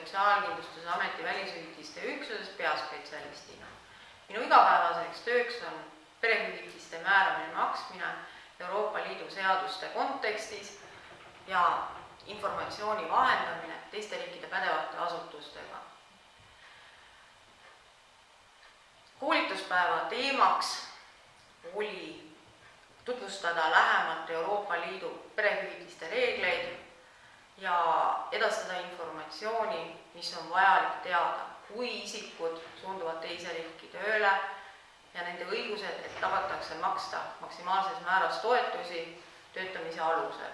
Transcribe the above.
Sotsiaalkindlustusameti välisühitiste üksuses peaspetsialistina. minu igapäevaseks tööks on perehüvitiste määramine, maksmine Euroopa Liidu seaduste kontekstis ja informatsiooni vahendamine teiste riikide pädevate asutustega. koolituspäeva teemaks oli tutvustada lähemalt Euroopa Liidu perehüvitiste reegleid edastada informatsiooni, mis on vajalik teada, kui isikud suunduvad teise riiki tööle ja nende õigused, et tabatakse maksta maksimaalses määras toetusi töötamise alusel.